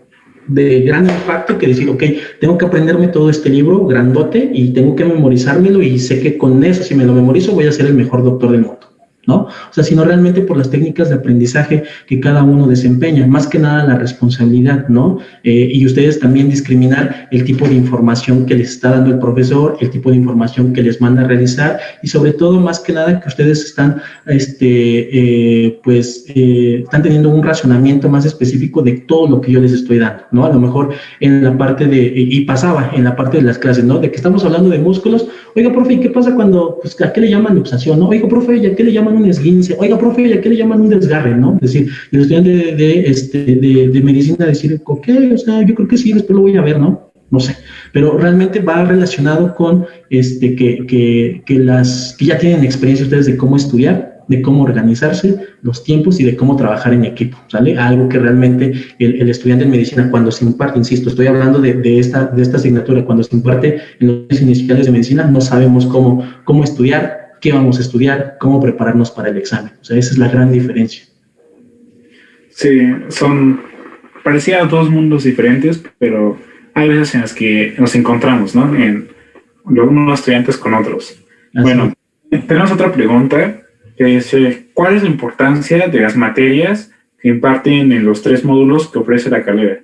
S2: de gran impacto que decir, ok, tengo que aprenderme todo este libro grandote y tengo que memorizármelo y sé que con eso, si me lo memorizo, voy a ser el mejor doctor del mundo. ¿No? O sea, sino realmente por las técnicas de aprendizaje que cada uno desempeña, más que nada la responsabilidad, ¿no? Eh, y ustedes también discriminar el tipo de información que les está dando el profesor, el tipo de información que les manda a realizar y sobre todo, más que nada, que ustedes están, este, eh, pues, eh, están teniendo un razonamiento más específico de todo lo que yo les estoy dando, ¿no? A lo mejor en la parte de, y pasaba en la parte de las clases, ¿no? De que estamos hablando de músculos, oiga, profe, ¿y qué pasa cuando, pues, a qué le llaman luxación, no? Oiga, profe, ¿y a qué le llaman un esguince, oiga, profe, ¿a qué le llaman un desgarre, no? Es decir, el estudiante de, este, de, medicina decir, ok, o sea, yo creo que sí, después lo voy a ver, ¿no? No sé, pero realmente va relacionado con este, que, que, que, las, que ya tienen experiencia ustedes de cómo estudiar, de cómo organizarse, los tiempos y de cómo trabajar en equipo, ¿sale? Algo que realmente el, el estudiante en medicina, cuando se imparte, insisto, estoy hablando de, de, esta, de esta asignatura, cuando se imparte en los iniciales de medicina, no sabemos cómo, cómo estudiar, qué vamos a estudiar, cómo prepararnos para el examen. O sea, esa es la gran diferencia.
S3: Sí, son parecía dos mundos diferentes, pero hay veces en las que nos encontramos, ¿no? En unos estudiantes con otros. bueno, tenemos otra pregunta que dice, ¿cuál es la importancia de las materias que imparten en los tres módulos que ofrece la carrera?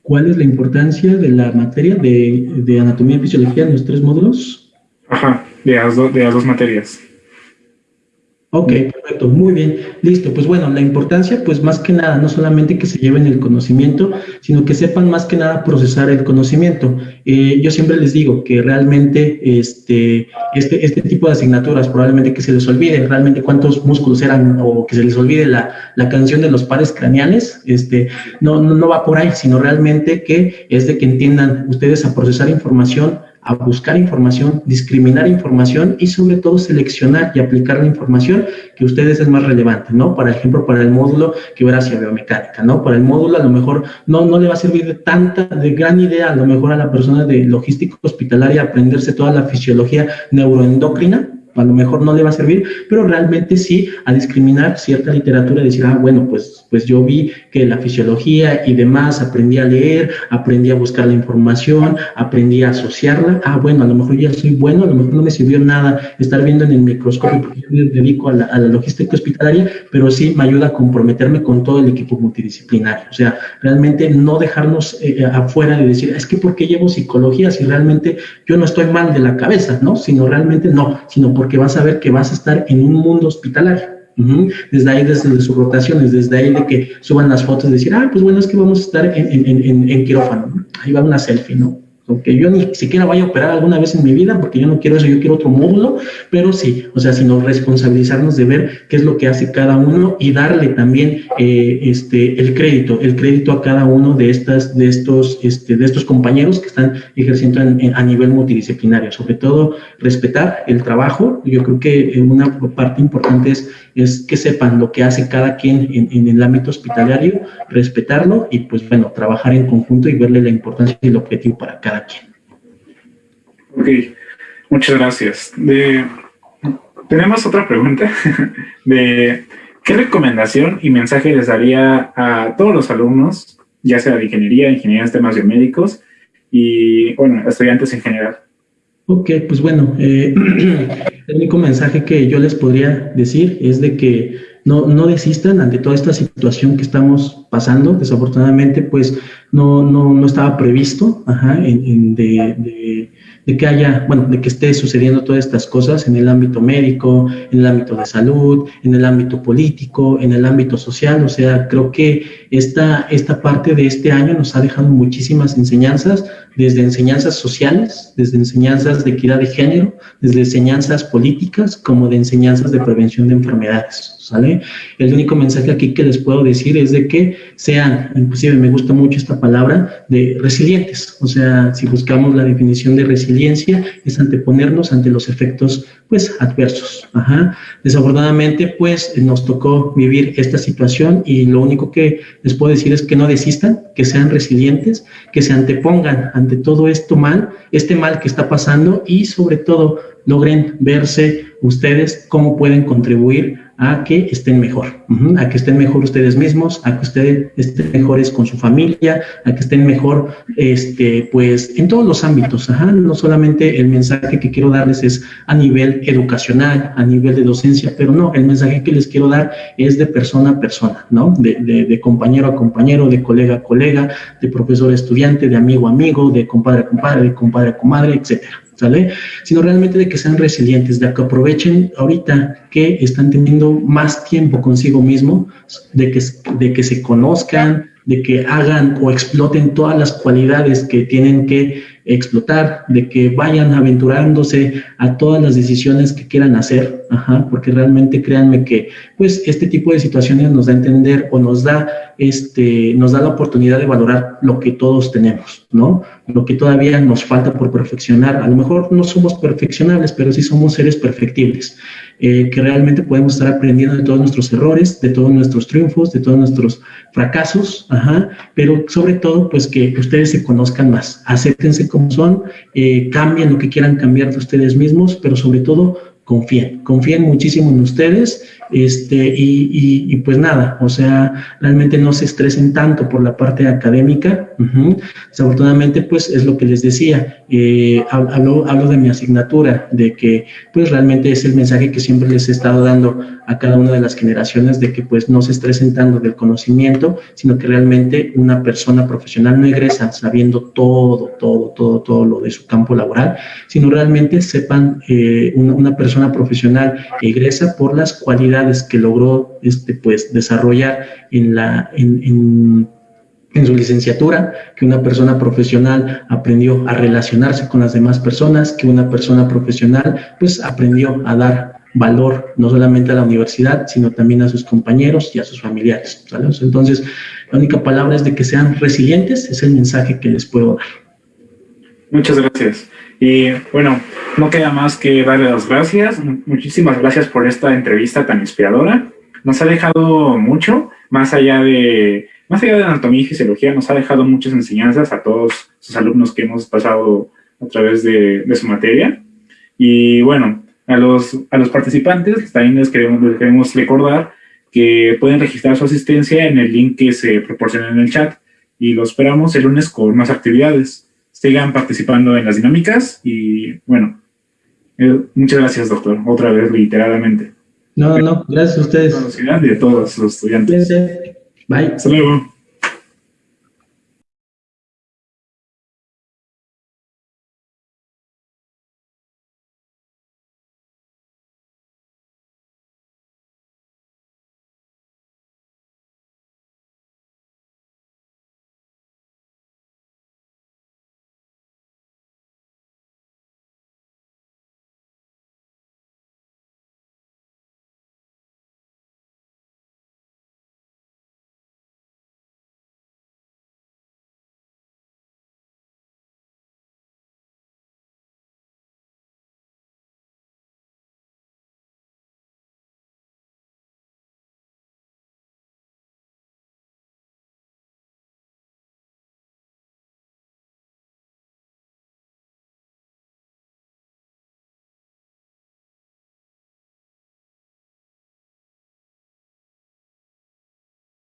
S2: ¿Cuál es la importancia de la materia de, de anatomía y fisiología en los tres módulos?
S3: Ajá, de las, de las dos materias.
S2: Ok, perfecto, muy bien, listo. Pues bueno, la importancia, pues más que nada, no solamente que se lleven el conocimiento, sino que sepan más que nada procesar el conocimiento. Eh, yo siempre les digo que realmente este, este, este tipo de asignaturas, probablemente que se les olvide realmente cuántos músculos eran o que se les olvide la, la canción de los pares craneales, este, no, no, no va por ahí, sino realmente que es de que entiendan ustedes a procesar información a buscar información, discriminar información y sobre todo seleccionar y aplicar la información que ustedes es más relevante, ¿no? Por ejemplo, para el módulo que hubiera hacia biomecánica, ¿no? Para el módulo a lo mejor no, no le va a servir de tanta, de gran idea a lo mejor a la persona de logística hospitalaria aprenderse toda la fisiología neuroendocrina, a lo mejor no le va a servir, pero realmente sí a discriminar cierta literatura y decir, ah, bueno, pues, pues yo vi que la fisiología y demás, aprendí a leer, aprendí a buscar la información, aprendí a asociarla, ah, bueno, a lo mejor ya soy bueno, a lo mejor no me sirvió nada estar viendo en el microscopio porque yo me dedico a la, logística hospitalaria, pero sí me ayuda a comprometerme con todo el equipo multidisciplinario, o sea, realmente no dejarnos eh, afuera de decir, es que ¿por qué llevo psicología si realmente yo no estoy mal de la cabeza, ¿no? Sino realmente no, sino por porque vas a ver que vas a estar en un mundo hospitalario. Desde ahí, desde sus rotaciones, desde ahí de que suban las fotos, decir, ah, pues bueno, es que vamos a estar en, en, quirófano. Ahí va una selfie, ¿no? Aunque yo ni siquiera vaya a operar alguna vez en mi vida, porque yo no quiero eso, yo quiero otro módulo, pero sí, o sea, sino responsabilizarnos de ver qué es lo que hace cada uno y darle también eh, este, el crédito, el crédito a cada uno de, estas, de, estos, este, de estos compañeros que están ejerciendo a nivel multidisciplinario. Sobre todo, respetar el trabajo. Yo creo que una parte importante es, es que sepan lo que hace cada quien en, en el ámbito hospitalario, respetarlo y, pues bueno, trabajar en conjunto y verle la importancia y el objetivo para cada
S3: Ok, muchas gracias. tenemos otra pregunta de qué recomendación y mensaje les daría a todos los alumnos, ya sea de ingeniería, ingeniería en temas biomédicos y, bueno, estudiantes en general.
S2: Ok, pues bueno, eh, el único mensaje que yo les podría decir es de que no, no desistan ante toda esta situación que estamos pasando. Desafortunadamente, pues no, no, no estaba previsto ajá, en, de que haya, bueno, de que esté sucediendo todas estas cosas en el ámbito médico, en el ámbito de salud, en el ámbito político, en el ámbito social. O sea, creo que esta, esta parte de este año nos ha dejado muchísimas enseñanzas, desde enseñanzas sociales, desde enseñanzas de equidad de género, desde enseñanzas políticas, como de enseñanzas de prevención de enfermedades. ¿Sale? El único mensaje aquí que les puedo decir es de que sean, inclusive me gusta mucho esta palabra, de resilientes. O sea, si buscamos la definición de resiliencia, es anteponernos ante los efectos, pues, adversos. Ajá. Desafortunadamente, pues, nos tocó vivir esta situación y lo único que les puedo decir es que no desistan, que sean resilientes, que se antepongan ante todo esto mal, este mal que está pasando y sobre todo logren verse ustedes cómo pueden contribuir a que estén mejor, a que estén mejor ustedes mismos, a que ustedes estén mejores con su familia, a que estén mejor, este, pues, en todos los ámbitos, no solamente el mensaje que quiero darles es a nivel educacional, a nivel de docencia, pero no, el mensaje que les quiero dar es de persona a persona, ¿no? De, de compañero a compañero, de colega a colega, de profesor a estudiante, de amigo a amigo, de compadre a compadre, de compadre a comadre, etcétera. ¿Sale? Sino realmente de que sean resilientes, de que aprovechen ahorita que están teniendo más tiempo consigo mismo, de que, de que se conozcan, de que hagan o exploten todas las cualidades que tienen que explotar, de que vayan aventurándose a todas las decisiones que quieran hacer, porque realmente créanme que pues este tipo de situaciones nos da a entender o nos da este nos da la oportunidad de valorar lo que todos tenemos, ¿no? Lo que todavía nos falta por perfeccionar. A lo mejor no somos perfeccionables, pero sí somos seres perfectibles. Eh, que realmente podemos estar aprendiendo de todos nuestros errores, de todos nuestros triunfos, de todos nuestros fracasos, ajá, pero sobre todo, pues que ustedes se conozcan más, acéptense como son, eh, cambien lo que quieran cambiar de ustedes mismos, pero sobre todo confíen, confíen muchísimo en ustedes este, y, pues nada, o sea, realmente no se estresen tanto por la parte académica. Desafortunadamente, pues es lo que les decía, eh, hablo, hablo de mi asignatura, de que pues realmente es el mensaje que siempre les he estado dando a cada una de las generaciones de que pues no se estresen tanto del conocimiento, sino que realmente una persona profesional no egresa sabiendo todo, todo, todo, todo lo de su campo laboral, sino realmente sepan, eh, una persona profesional egresa por las cualidades que logró este, pues, desarrollar en, la, en, en, su licenciatura, que una persona profesional aprendió a relacionarse con las demás personas, que una persona profesional pues aprendió a dar valor no solamente a la universidad, sino también a sus compañeros y a sus familiares. Entonces, la única palabra es de que sean resilientes, es el mensaje que les puedo dar.
S3: Muchas gracias. Y bueno, no queda más que darle las gracias. Muchísimas gracias por esta entrevista tan inspiradora. Nos ha dejado mucho, más allá de, más allá de anatomía y fisiología, nos ha dejado muchas enseñanzas a todos sus alumnos que hemos pasado a través de, su materia. Y bueno, a los, a los participantes también les queremos, les queremos recordar que pueden registrar su asistencia en el link que se proporciona en el chat y lo esperamos el lunes con más actividades sigan participando en las dinámicas y bueno, eh, muchas gracias doctor, otra vez literalmente.
S2: No, no, gracias a ustedes.
S3: Y de todos los estudiantes.
S2: Bye.
S3: Hasta luego.